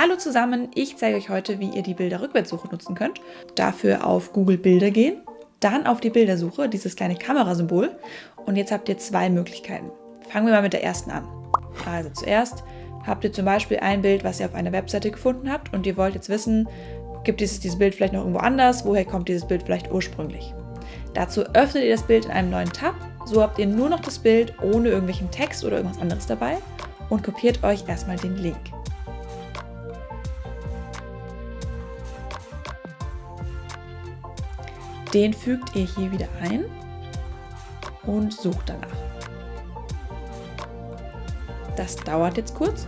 Hallo zusammen, ich zeige euch heute, wie ihr die Bilderrückwärtssuche nutzen könnt. Dafür auf Google Bilder gehen, dann auf die Bildersuche, dieses kleine Kamerasymbol und jetzt habt ihr zwei Möglichkeiten. Fangen wir mal mit der ersten an. Also zuerst habt ihr zum Beispiel ein Bild, was ihr auf einer Webseite gefunden habt und ihr wollt jetzt wissen, gibt es dieses Bild vielleicht noch irgendwo anders, woher kommt dieses Bild vielleicht ursprünglich. Dazu öffnet ihr das Bild in einem neuen Tab, so habt ihr nur noch das Bild ohne irgendwelchen Text oder irgendwas anderes dabei und kopiert euch erstmal den Link. Den fügt ihr hier wieder ein und sucht danach. Das dauert jetzt kurz.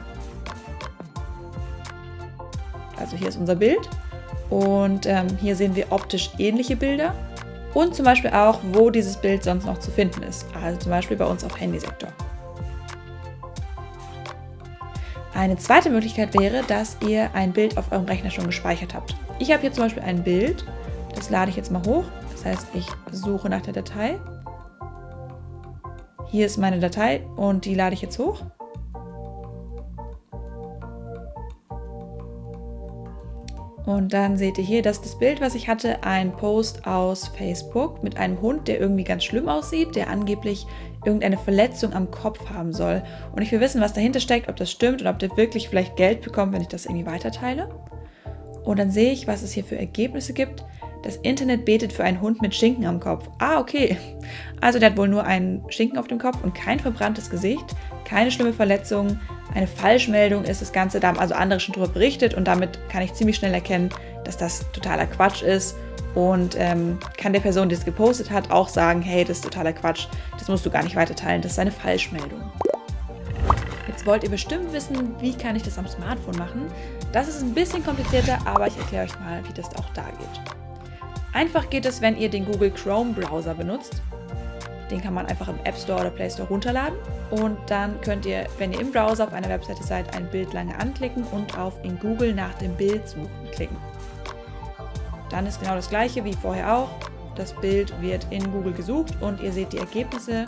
Also hier ist unser Bild und ähm, hier sehen wir optisch ähnliche Bilder und zum Beispiel auch, wo dieses Bild sonst noch zu finden ist. Also zum Beispiel bei uns auf Handysektor. Eine zweite Möglichkeit wäre, dass ihr ein Bild auf eurem Rechner schon gespeichert habt. Ich habe hier zum Beispiel ein Bild, das lade ich jetzt mal hoch. Das heißt, ich suche nach der Datei. Hier ist meine Datei und die lade ich jetzt hoch. Und dann seht ihr hier, dass das Bild, was ich hatte, ein Post aus Facebook mit einem Hund, der irgendwie ganz schlimm aussieht, der angeblich irgendeine Verletzung am Kopf haben soll. Und ich will wissen, was dahinter steckt, ob das stimmt und ob der wirklich vielleicht Geld bekommt, wenn ich das irgendwie weiterteile. Und dann sehe ich, was es hier für Ergebnisse gibt. Das Internet betet für einen Hund mit Schinken am Kopf. Ah, okay. Also der hat wohl nur einen Schinken auf dem Kopf und kein verbranntes Gesicht, keine schlimme Verletzung. Eine Falschmeldung ist das Ganze, da haben also andere schon darüber berichtet und damit kann ich ziemlich schnell erkennen, dass das totaler Quatsch ist und ähm, kann der Person, die es gepostet hat, auch sagen, hey, das ist totaler Quatsch, das musst du gar nicht weiter teilen, das ist eine Falschmeldung. Jetzt wollt ihr bestimmt wissen, wie kann ich das am Smartphone machen. Das ist ein bisschen komplizierter, aber ich erkläre euch mal, wie das auch da geht. Einfach geht es, wenn ihr den Google Chrome Browser benutzt. Den kann man einfach im App Store oder Play Store runterladen. Und dann könnt ihr, wenn ihr im Browser auf einer Webseite seid, ein Bild lange anklicken und auf in Google nach dem Bild suchen klicken. Dann ist genau das gleiche wie vorher auch. Das Bild wird in Google gesucht und ihr seht die Ergebnisse,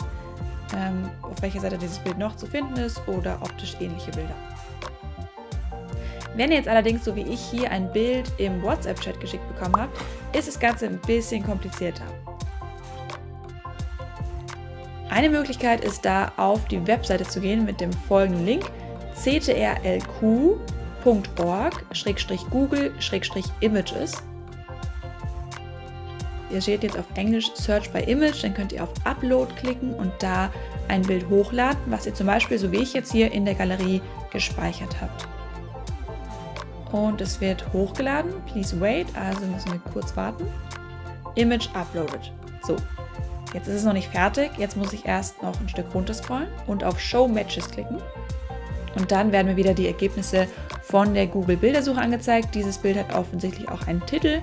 ähm, auf welcher Seite dieses Bild noch zu finden ist oder optisch ähnliche Bilder. Wenn ihr jetzt allerdings, so wie ich hier, ein Bild im WhatsApp-Chat geschickt bekommen habt, ist das Ganze ein bisschen komplizierter. Eine Möglichkeit ist da, auf die Webseite zu gehen mit dem folgenden Link ctrlq.org-google-images. Ihr seht jetzt auf Englisch Search by Image, dann könnt ihr auf Upload klicken und da ein Bild hochladen, was ihr zum Beispiel, so wie ich jetzt hier in der Galerie, gespeichert habt und es wird hochgeladen. Please wait, also müssen wir kurz warten. Image uploaded. So, jetzt ist es noch nicht fertig. Jetzt muss ich erst noch ein Stück runter scrollen und auf Show Matches klicken. Und dann werden mir wieder die Ergebnisse von der Google Bildersuche angezeigt. Dieses Bild hat offensichtlich auch einen Titel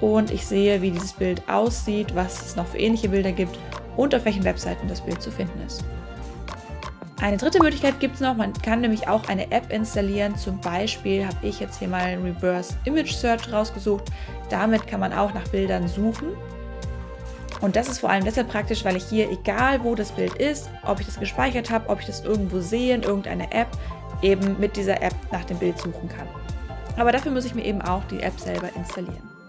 und ich sehe, wie dieses Bild aussieht, was es noch für ähnliche Bilder gibt und auf welchen Webseiten das Bild zu finden ist. Eine dritte Möglichkeit gibt es noch, man kann nämlich auch eine App installieren. Zum Beispiel habe ich jetzt hier mal Reverse Image Search rausgesucht. Damit kann man auch nach Bildern suchen. Und das ist vor allem deshalb praktisch, weil ich hier, egal wo das Bild ist, ob ich das gespeichert habe, ob ich das irgendwo sehe in irgendeiner App, eben mit dieser App nach dem Bild suchen kann. Aber dafür muss ich mir eben auch die App selber installieren.